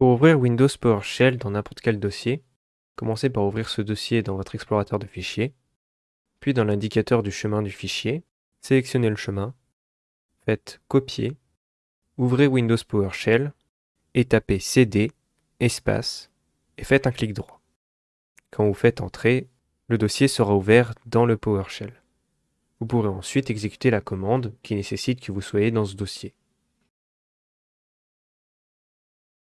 Pour ouvrir Windows PowerShell dans n'importe quel dossier, commencez par ouvrir ce dossier dans votre explorateur de fichiers, puis dans l'indicateur du chemin du fichier, sélectionnez le chemin, faites Copier, ouvrez Windows PowerShell et tapez cd, espace, et faites un clic droit. Quand vous faites Entrer, le dossier sera ouvert dans le PowerShell. Vous pourrez ensuite exécuter la commande qui nécessite que vous soyez dans ce dossier.